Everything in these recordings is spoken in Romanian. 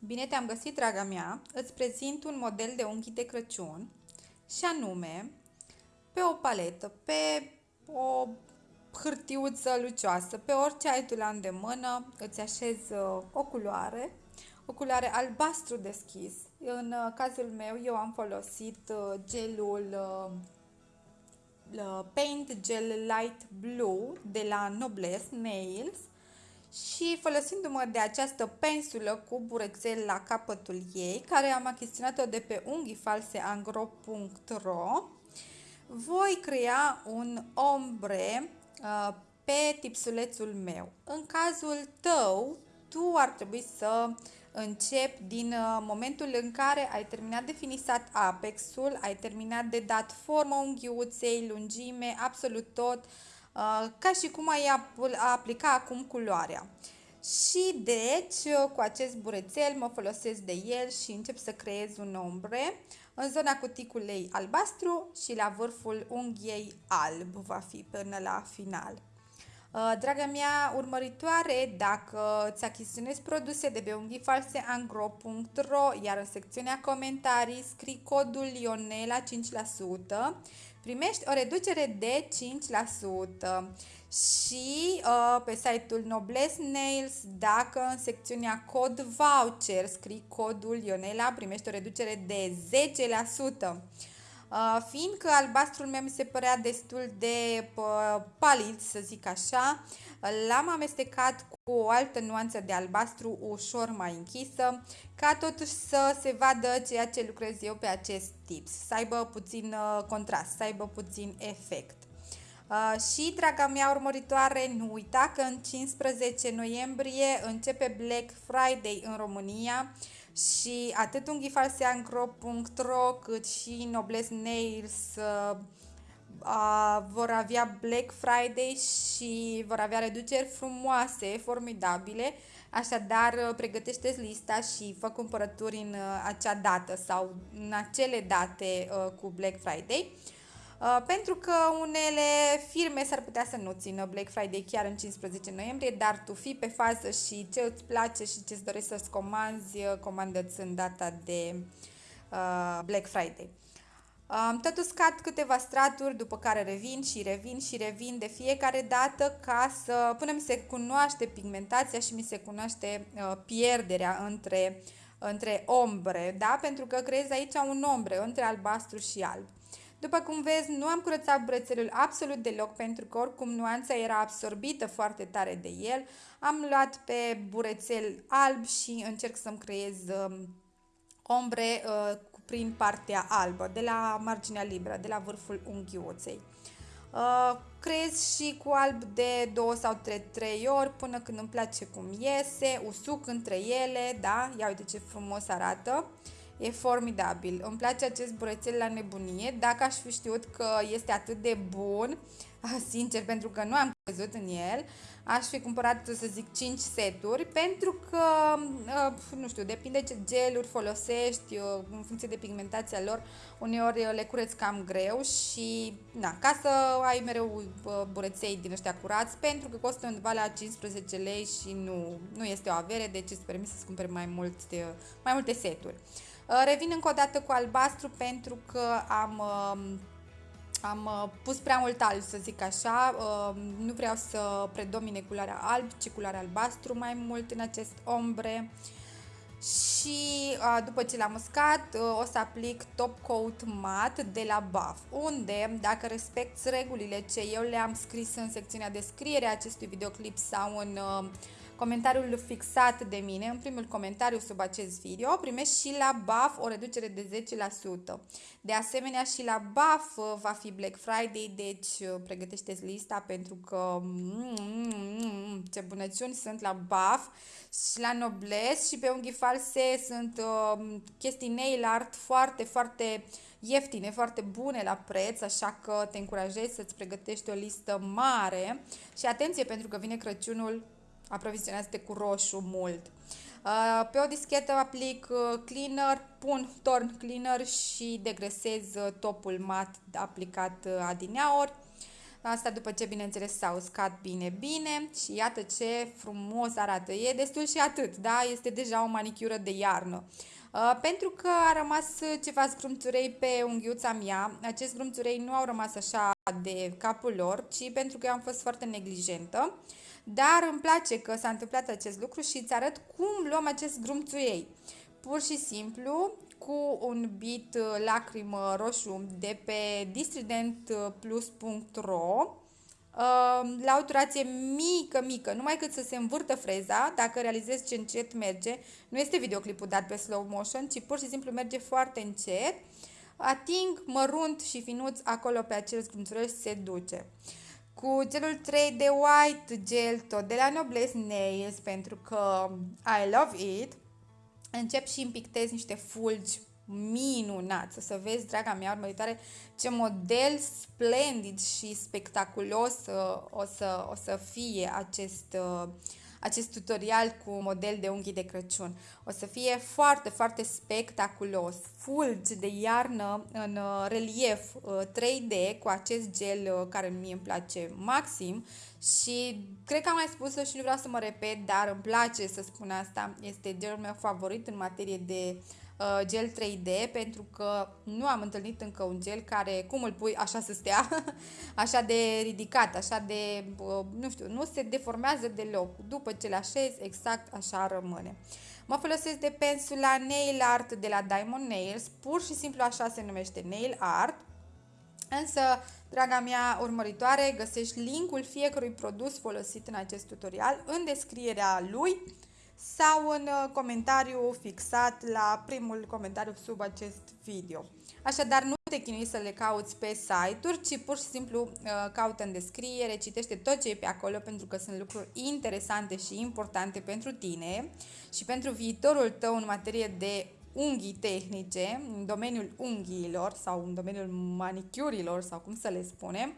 Bine te-am găsit, draga mea! Îți prezint un model de unghi de Crăciun și anume pe o paletă, pe o hârtiuță lucioasă, pe orice ai tu la îndemână, îți așezi uh, o culoare, o culoare albastru deschis. În uh, cazul meu, eu am folosit uh, gelul Paint Gel Light Blue de la Noblesse Nails și folosindu-mă de această pensulă cu burețel la capătul ei, care am achiziționat-o de pe unghifalseangro.ro, voi crea un ombre uh, pe tipsulețul meu. În cazul tău, tu ar trebui să începi din uh, momentul în care ai terminat de finisat apexul, ai terminat de dat formă unghiuței, lungime, absolut tot, Uh, ca și cum ai aplica acum culoarea. Și deci, uh, cu acest burețel mă folosesc de el și încep să creez un ombre în zona cuticulei albastru și la vârful unghiei alb va fi până la final. Uh, draga mea urmăritoare, dacă îți achiziționezi produse de pe unghifalseangro.ro, iar în secțiunea comentarii scrii codul Ionela 5%, primești o reducere de 5% și uh, pe site-ul Noblesse Nails, dacă în secțiunea cod voucher scrii codul Ionela, primești o reducere de 10%. Uh, fiindcă albastrul meu mi se părea destul de uh, palid, să zic așa, l-am amestecat cu o altă nuanță de albastru ușor mai închisă, ca totuși să se vadă ceea ce lucrez eu pe acest tips, să aibă puțin uh, contrast, să aibă puțin efect. Uh, și, draga mea urmăritoare, nu uita că în 15 noiembrie începe Black Friday în România și atât unghifalseangro.ro cât și Nobles Nails uh, uh, vor avea Black Friday și vor avea reduceri frumoase, formidabile, așadar uh, pregătește lista și fă cumpărături în uh, acea dată sau în acele date uh, cu Black Friday. Uh, pentru că unele firme s-ar putea să nu țină Black Friday chiar în 15 noiembrie, dar tu fii pe fază și ce îți place și ce îți dorești să-ți comanzi, uh, comandă-ți în data de uh, Black Friday. Am tot uscat câteva straturi, după care revin și revin și revin de fiecare dată ca să, până mi se cunoaște pigmentația și mi se cunoaște uh, pierderea între, între ombre, da? pentru că creez aici un ombre între albastru și alb. După cum vezi, nu am curățat brățelul absolut deloc pentru că oricum nuanța era absorbită foarte tare de el. Am luat pe burețel alb și încerc să-mi creez uh, ombre uh, prin partea albă, de la marginea liberă, de la vârful unghiuței. Uh, creez și cu alb de 2 sau 3, 3 ori până când îmi place cum iese, usuc între ele, da, ia uite ce frumos arată. E formidabil. Îmi place acest burețel la nebunie. Dacă aș fi știut că este atât de bun, sincer, pentru că nu am crezut în el, aș fi cumpărat, să zic, 5 seturi, pentru că, uh, nu știu, depinde ce geluri folosești, uh, în funcție de pigmentația lor, uneori le cureți cam greu și, na, ca să ai mereu uh, bureței din ăștia curați, pentru că costă undeva la 15 lei și nu, nu este o avere, deci îți permis să-ți cumperi mai, multe, mai multe seturi. Revin încă o dată cu albastru pentru că am am uh, pus prea mult alb, să zic așa, uh, nu vreau să predomine culoarea alb, ci culoarea albastru mai mult în acest ombre. Și uh, după ce l-am uscat, o să aplic top coat mat de la BAF, unde, dacă respecti regulile ce eu le-am scris în secțiunea descriere a acestui videoclip sau în comentariul fixat de mine, în primul comentariu sub acest video, primești și la BAF o reducere de 10%. De asemenea și la BAF uh, va fi Black Friday, deci uh, pregătește lista pentru că mm, mm, mm, ce bunăciuni sunt la BAF și la Nobles și pe unghii false sunt uh, chestii nail art foarte, foarte ieftine, foarte bune la preț, așa că te încurajez să-ți pregătești o listă mare și atenție pentru că vine Crăciunul aprovizionează-te cu roșu mult. Uh, pe o dischetă aplic uh, cleaner, pun torn cleaner și degresez uh, topul mat aplicat adineaori. Asta după ce, bineînțeles, s-a uscat bine, bine și iată ce frumos arată. E destul și atât, da? Este deja o manicură de iarnă. Uh, pentru că a rămas ceva zgrumțurei pe unghiuța mea, acest zgrumțurei nu au rămas așa de capul lor, ci pentru că eu am fost foarte neglijentă. Dar îmi place că s-a întâmplat acest lucru și îți arăt cum luăm acest grumțuiei. Pur și simplu, cu un bit uh, lacrimă roșu de pe distridentplus.ro uh, la o turație mică, mică, numai cât să se învârtă freza, dacă realizezi ce încet merge, nu este videoclipul dat pe slow motion, ci pur și simplu merge foarte încet, ating mărunt și finuț acolo pe acel scrunțurel și se duce. Cu gelul 3 de white gel tot de la Noblesse Nails pentru că I love it, încep și împictez niște fulgi minunat. Să vezi, draga mea urmăritoare, ce model splendid și spectaculos uh, o să, o să fie acest, uh, acest tutorial cu model de unghii de Crăciun. O să fie foarte, foarte spectaculos. Fulgi de iarnă în uh, relief 3D cu acest gel care mie îmi place maxim și cred că am mai spus-o și nu vreau să mă repet, dar îmi place să spun asta. Este gelul meu favorit în materie de uh, gel 3D pentru că nu am întâlnit încă un gel care, cum îl pui, așa să stea, așa de ridicat, așa de, uh, nu știu, nu se deformează deloc. După ce le așez, exact așa rămâne. Mă folosesc de pensula Nail Art de la Diamond Nails, pur și simplu așa se numește Nail Art. Însă, draga mea urmăritoare, găsești linkul fiecărui produs folosit în acest tutorial în descrierea lui sau în uh, comentariu fixat la primul comentariu sub acest video. Așadar, nu te chinui să le cauți pe site-uri, ci pur și simplu uh, caută în descriere, citește tot ce e pe acolo pentru că sunt lucruri interesante și importante pentru tine și pentru viitorul tău în materie de unghii tehnice, în domeniul unghiilor sau în domeniul manicurilor sau cum să le spunem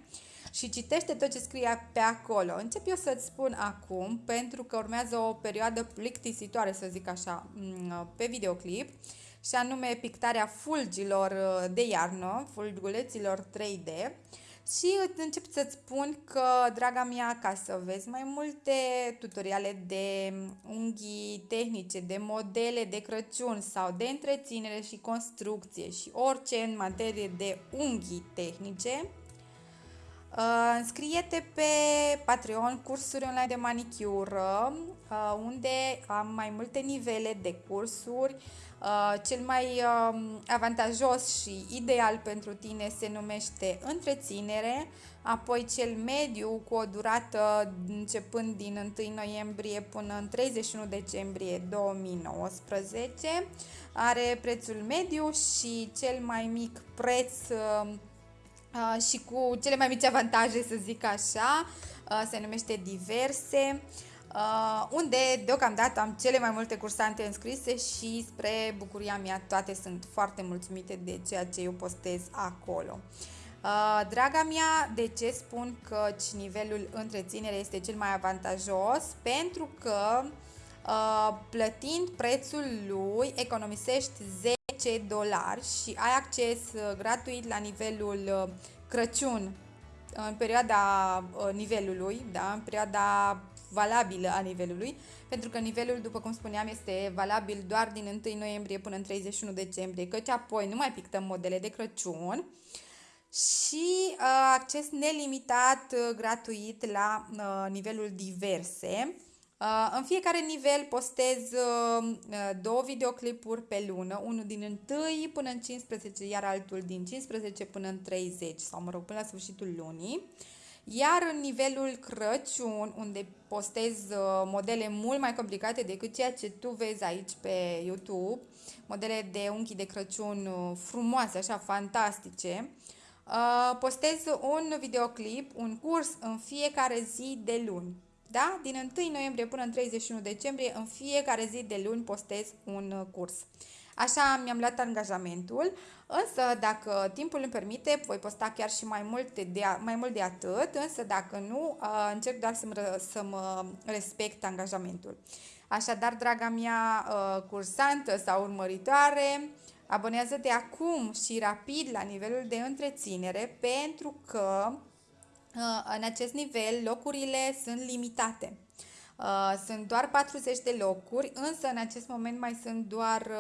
și citește tot ce scrie pe acolo. Încep eu să-ți spun acum, pentru că urmează o perioadă plictisitoare, să zic așa, mm, pe videoclip, și anume pictarea fulgilor uh, de iarnă, fulguleților 3D. Și încep să-ți spun că, draga mea, ca să vezi mai multe tutoriale de unghii tehnice, de modele de Crăciun sau de întreținere și construcție și orice în materie de unghii tehnice, Uh, înscrie-te pe Patreon cursuri online de manicură, uh, unde am mai multe nivele de cursuri. Uh, cel mai uh, avantajos și ideal pentru tine se numește întreținere, apoi cel mediu cu o durată începând din 1 noiembrie până în 31 decembrie 2019 are prețul mediu și cel mai mic preț uh, uh, și cu cele mai mici avantaje, să zic așa, uh, se numește diverse, uh, unde deocamdată am cele mai multe cursante înscrise și spre bucuria mea toate sunt foarte mulțumite de ceea ce eu postez acolo. Uh, draga mea, de ce spun că nivelul întreținere este cel mai avantajos? Pentru că uh, plătind prețul lui economisești 10 10 dolari și ai acces uh, gratuit la nivelul uh, Crăciun în perioada uh, nivelului, da, în perioada valabilă a nivelului, pentru că nivelul, după cum spuneam, este valabil doar din 1 noiembrie până în 31 decembrie, căci apoi nu mai pictăm modele de Crăciun și uh, acces nelimitat uh, gratuit la uh, nivelul diverse. Uh, în fiecare nivel postez uh, uh, două videoclipuri pe lună, unul din 1 până în 15, iar altul din 15 până în 30, sau mă rog, până la sfârșitul lunii. Iar în nivelul Crăciun, unde postez modele mult mai complicate decât ceea ce tu vezi aici pe YouTube, modele de unchi de Crăciun frumoase, așa, fantastice, postez un videoclip, un curs în fiecare zi de luni. Da? Din 1 noiembrie până în 31 decembrie, în fiecare zi de luni postez un uh, curs. Așa mi-am luat angajamentul, însă dacă timpul îmi permite, voi posta chiar și mai mult de, mai mult de atât, însă dacă nu, uh, încerc doar să-mi, să mă respect angajamentul. Așadar, draga mea uh, cursantă sau urmăritoare, abonează-te acum și rapid la nivelul de întreținere pentru că în acest nivel locurile sunt limitate. Uh, sunt doar 40 de locuri, însă în acest moment mai sunt doar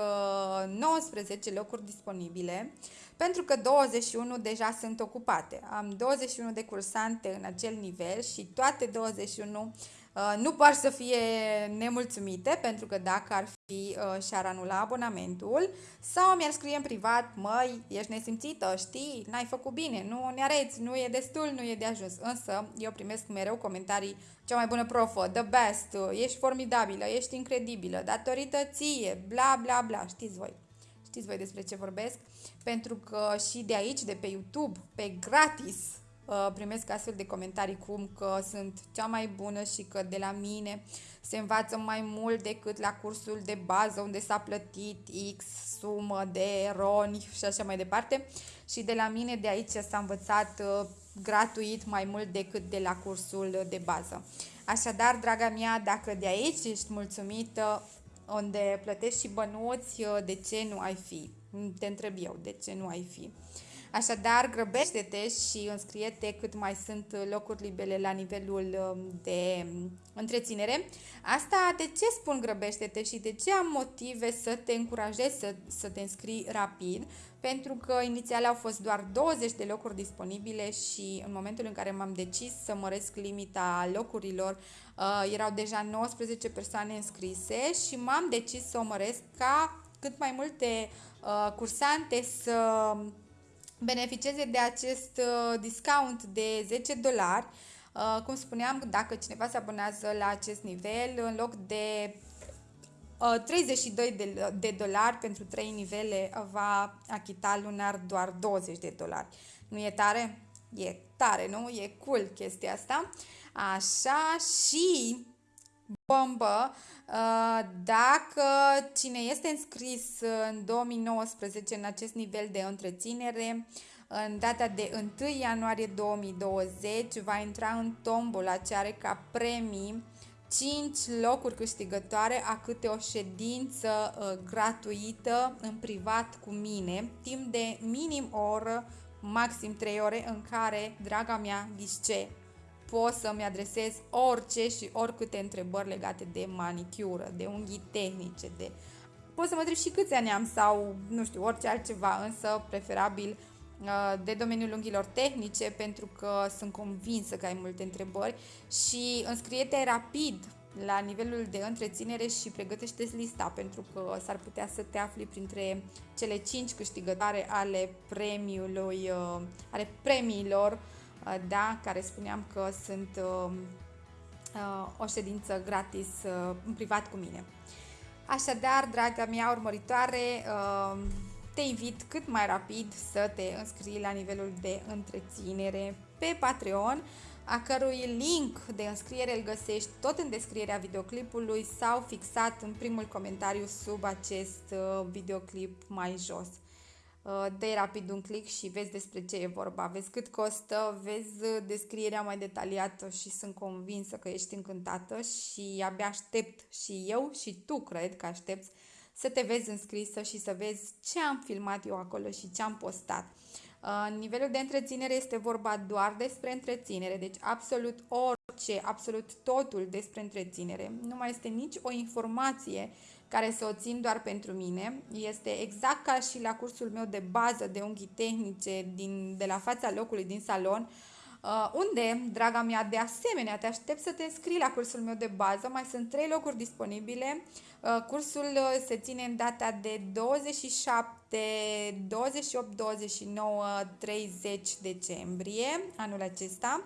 19 locuri disponibile, pentru că 21 deja sunt ocupate. Am 21 de cursante în acel nivel și toate 21 Uh, nu par să fie nemulțumite, pentru că dacă ar fi uh, și-ar anula abonamentul, sau mi-ar scrie în privat, măi, ești nesimțită, știi, n-ai făcut bine, nu ne areți, nu e destul, nu e de ajuns. Însă, eu primesc mereu comentarii, cea mai bună profă, the best, ești formidabilă, ești incredibilă, datorită ție, bla bla bla, știți voi. Știți voi despre ce vorbesc? Pentru că și de aici, de pe YouTube, pe gratis, Uh, primesc astfel de comentarii cum că sunt cea mai bună și că de la mine se învață mai mult decât la cursul de bază unde s-a plătit X sumă de roni și așa mai departe și de la mine de aici s-a învățat uh, gratuit mai mult decât de la cursul de bază. Așadar, draga mea, dacă de aici ești mulțumită, unde plătești și bănuți, uh, de ce nu ai fi? Te întreb eu, de ce nu ai fi? Așadar, grăbește-te și înscrie-te cât mai sunt locuri libere la nivelul um, de um, întreținere. Asta de ce spun grăbește-te și de ce am motive să te încurajez să, să te înscrii rapid? Pentru că inițial au fost doar 20 de locuri disponibile și în momentul în care m-am decis să măresc limita locurilor, uh, erau deja 19 persoane înscrise și m-am decis să o măresc ca cât mai multe uh, cursante să beneficieze de acest uh, discount de 10 dolari. Uh, cum spuneam, dacă cineva se abonează la acest nivel, în loc de 32 uh, de, de dolari pentru 3 nivele, va achita lunar doar 20 de dolari. Nu e tare? E tare, nu? E cool chestia asta. Așa și bombă, dacă cine este înscris în 2019 în acest nivel de întreținere, în data de 1 ianuarie 2020 va intra în tombola ce are ca premii 5 locuri câștigătoare a câte o ședință uh, gratuită în privat cu mine, timp de minim o oră, maxim 3 ore, în care, draga mea, ghișce, pot să-mi adresez orice și oricâte întrebări legate de manicură, de unghii tehnice, de... Pot să mă întreb și câți ani am sau, nu știu, orice altceva, însă preferabil uh, de domeniul unghiilor tehnice pentru că sunt convinsă că ai multe întrebări și înscrie-te rapid la nivelul de întreținere și pregătește lista pentru că s-ar putea să te afli printre cele 5 câștigătoare ale premiului, uh, ale premiilor. Uh, da, care spuneam că sunt um, uh, o ședință gratis uh, în privat cu mine. Așadar, draga mea urmăritoare, um, te invit cât mai rapid să te înscrii la nivelul de întreținere pe Patreon, a cărui link de înscriere îl găsești tot în descrierea videoclipului sau fixat în primul comentariu sub acest videoclip mai jos. Uh, dă rapid un click și vezi despre ce e vorba, vezi cât costă, vezi uh, descrierea mai detaliată și sunt convinsă că ești încântată și abia aștept și eu și tu cred că aștepți să te vezi înscrisă și să vezi ce am filmat eu acolo și ce am postat. Uh, în nivelul de întreținere este vorba doar despre întreținere, deci absolut orice, absolut totul despre întreținere. Nu mai este nici o informație care să o țin doar pentru mine. Este exact ca și la cursul meu de bază de unghii tehnice din, de la fața locului din salon, Uh, unde, draga mea, de asemenea, te aștept să te înscrii la cursul meu de bază. Mai sunt trei locuri disponibile. Uh, cursul uh, se ține în data de 27, 28, 29, 30 decembrie anul acesta.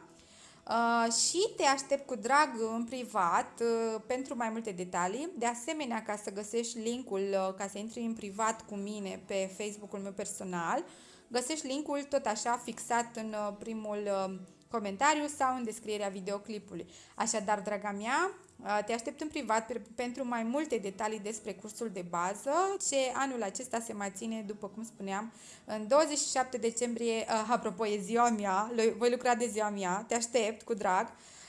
Uh, și te aștept cu drag în privat uh, pentru mai multe detalii. De asemenea, ca să găsești linkul, uh, ca să intri în privat cu mine pe Facebook-ul meu personal, găsești linkul tot așa fixat în uh, primul uh, comentariu sau în descrierea videoclipului. Așadar, draga mea, Uh, te aștept în privat pentru mai multe detalii despre cursul de bază, ce anul acesta se mai ține, după cum spuneam, în 27 decembrie, uh, apropo, e ziua mea, voi lucra de ziua mea, te aștept cu drag,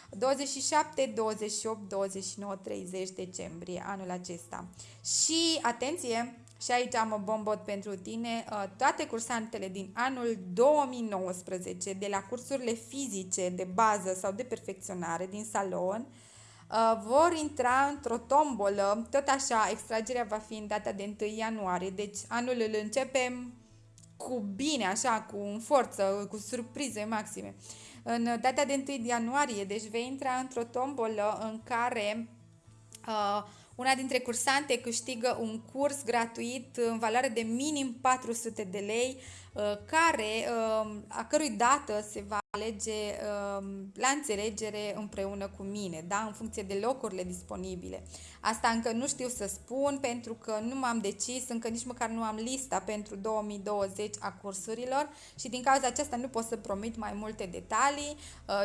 27, 28, 29, 30 decembrie anul acesta. Și, atenție, Și aici am o bombot pentru tine. Uh, toate cursantele din anul 2019 de la cursurile fizice de bază sau de perfecționare din salon uh, vor intra într-o tombolă. Tot așa, extragerea va fi în data de 1 ianuarie, deci anul îl începem cu bine, așa, cu forță, cu surprize maxime. În data de 1 ianuarie, deci vei intra într-o tombolă în care uh, una dintre cursante câștigă un curs gratuit în valoare de minim 400 de lei, uh, care, uh, a cărui dată se va alege uh, la înțelegere împreună cu mine, da? în funcție de locurile disponibile. Asta încă nu știu să spun pentru că nu m-am decis, încă nici măcar nu am lista pentru 2020 a cursurilor și din cauza aceasta nu pot să promit mai multe detalii,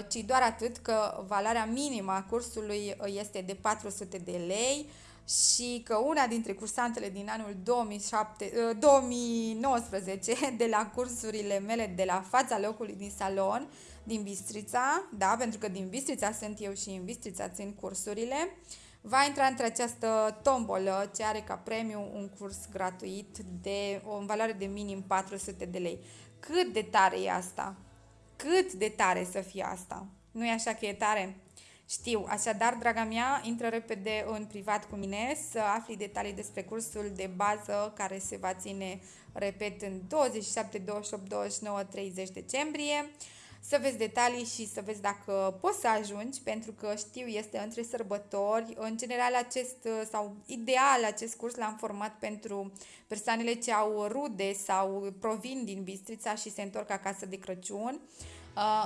ci doar atât că valoarea minimă a cursului este de 400 de lei și că una dintre cursantele din anul 2007, 2019 de la cursurile mele de la fața locului din salon, din Bistrița, da, pentru că din Bistrița sunt eu și în Bistrița țin cursurile, va intra între această tombolă ce are ca premiu un curs gratuit de o în valoare de minim 400 de lei. Cât de tare e asta? Cât de tare să fie asta? Nu e așa că e tare? Știu, așadar, draga mea, intră repede în privat cu mine să afli detalii despre cursul de bază care se va ține, repet, în 27, 28, 29, 30 decembrie. Să vezi detalii și să vezi dacă poți să ajungi, pentru că știu, este între sărbători. În general, acest sau ideal, acest curs l-am format pentru persoanele ce au rude sau provin din Bistrița și se întorc acasă de Crăciun.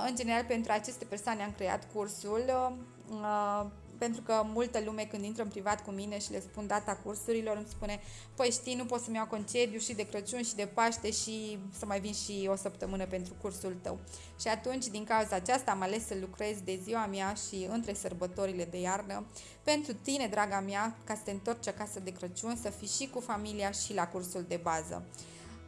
În general, pentru aceste persoane am creat cursul Uh, pentru că multă lume când intră în privat cu mine și le spun data cursurilor îmi spune păi știi, nu pot să-mi iau concediu și de Crăciun și de Paște și să mai vin și o săptămână pentru cursul tău. Și atunci, din cauza aceasta, am ales să lucrez de ziua mea și între sărbătorile de iarnă pentru tine, draga mea, ca să te întorci acasă de Crăciun, să fii și cu familia și la cursul de bază.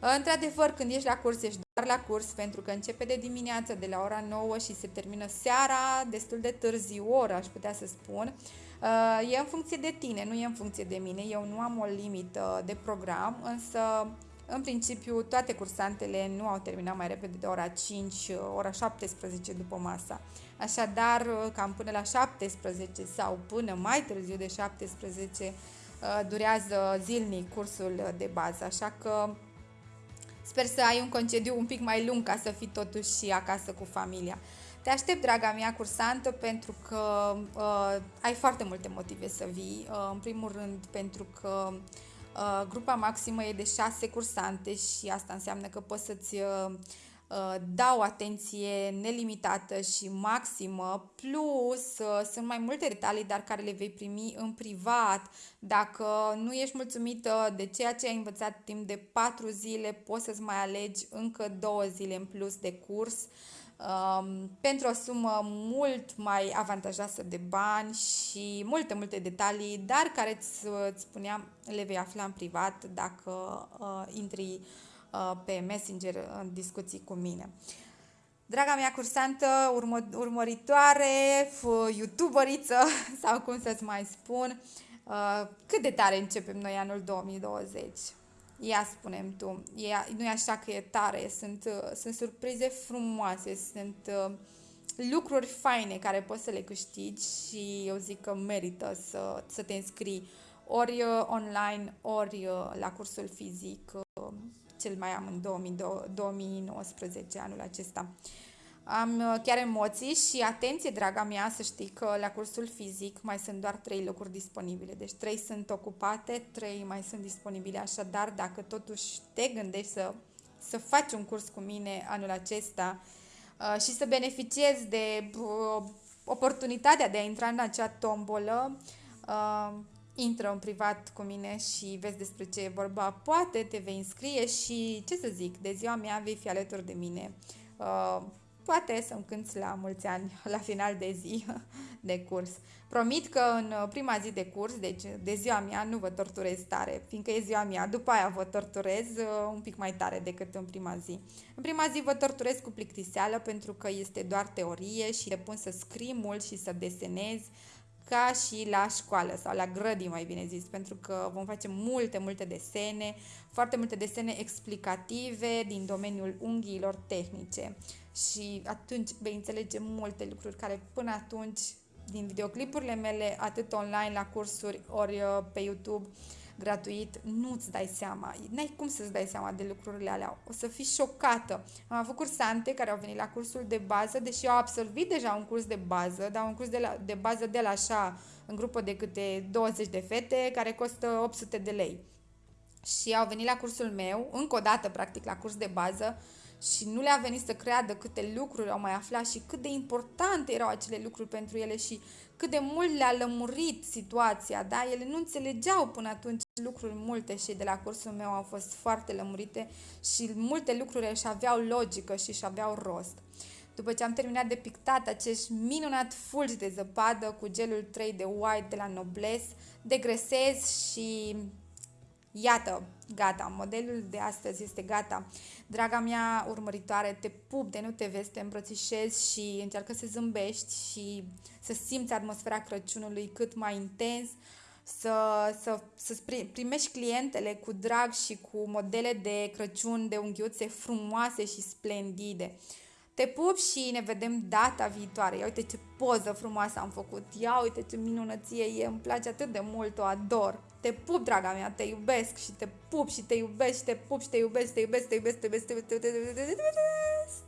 Într-adevăr, când ești la curs, ești doar la curs, pentru că începe de dimineață, de la ora 9 și se termină seara, destul de târziu, oră, aș putea să spun. Uh, e în funcție de tine, nu e în funcție de mine. Eu nu am o limită de program, însă, în principiu, toate cursantele nu au terminat mai repede de ora 5, ora 17 după masa. Așadar, cam până la 17 sau până mai târziu de 17 uh, durează zilnic cursul de bază, așa că Sper să ai un concediu un pic mai lung ca să fii totuși și acasă cu familia. Te aștept, draga mea cursantă, pentru că uh, ai foarte multe motive să vii. Uh, în primul rând, pentru că uh, grupa maximă e de șase cursante și asta înseamnă că poți să-ți uh, Uh, dau atenție nelimitată și maximă, plus uh, sunt mai multe detalii, dar care le vei primi în privat. Dacă nu ești mulțumită de ceea ce ai învățat timp de 4 zile, poți să-ți mai alegi încă 2 zile în plus de curs um, pentru o sumă mult mai avantajoasă de bani și multe, multe detalii, dar care îți, îți spuneam le vei afla în privat dacă uh, intri Uh, pe Messenger în discuții cu mine. Draga mea cursantă, urmă, urmăritoare, youtuberiță sau cum să-ți mai spun, uh, cât de tare începem noi anul 2020? Ia spunem tu, e, nu e așa că e tare, sunt, uh, sunt surprize frumoase, sunt lucruri faine care poți să le câștigi și eu zic că merită să, să te înscrii ori online, ori la cursul fizic cel mai am în 2019, anul acesta. Am uh, chiar emoții și atenție, draga mea, să știi că la cursul fizic mai sunt doar trei locuri disponibile. Deci trei sunt ocupate, trei mai sunt disponibile. Așadar, dacă totuși te gândești să, să faci un curs cu mine anul acesta uh, și să beneficiezi de uh, oportunitatea de a intra în acea tombolă, intră în privat cu mine și vezi despre ce e vorba. Poate te vei înscrie și, ce să zic, de ziua mea vei fi alături de mine. Uh, poate să-mi cânți la mulți ani, la final de zi de curs. Promit că în prima zi de curs, deci de ziua mea, nu vă torturez tare, fiindcă e ziua mea. După aia vă torturez uh, un pic mai tare decât în prima zi. În prima zi vă torturez cu plictiseală pentru că este doar teorie și te pun să scrii mult și să desenezi ca și la școală sau la grădii, mai bine zis, pentru că vom face multe, multe desene, foarte multe desene explicative din domeniul unghiilor tehnice. Și atunci vei înțelege multe lucruri care până atunci din videoclipurile mele, atât online la cursuri ori uh, pe YouTube, gratuit, nu-ți dai seama, n-ai cum să-ți dai seama de lucrurile alea, o să fii șocată. Am avut cursante care au venit la cursul de bază, deși au absolvit deja un curs de bază, dar un curs de, la, de bază de la așa, în grupă de câte 20 de fete, care costă 800 de lei. Și au venit la cursul meu, încă o dată, practic, la curs de bază, și nu le-a venit să creadă câte lucruri au mai aflat și cât de importante erau acele lucruri pentru ele și cât de mult le-a lămurit situația, da? Ele nu înțelegeau până atunci lucruri multe și de la cursul meu au fost foarte lămurite și multe lucruri își aveau logică și își aveau rost. După ce am terminat de pictat acești minunat fulgi de zăpadă cu gelul 3 de white de la Nobles, degresez și Iată, gata, modelul de astăzi este gata. Draga mea urmăritoare, te pup de nu te vezi, te îmbrățișezi și încearcă să zâmbești și să simți atmosfera Crăciunului cât mai intens, să, să, să primești clientele cu drag și cu modele de Crăciun de unghiuțe frumoase și splendide. Te pup și ne vedem data viitoare. Ia uite ce poză frumoasă am făcut. Ia uite ce minunăție e. Îmi place atât de mult, o ador. Te pup, draga mea, te iubesc și te pup și te iubesc și te pup și te iubesc, te iubesc, te iubesc, te iubesc, te iubesc, te iubesc, te iubesc, te iubesc.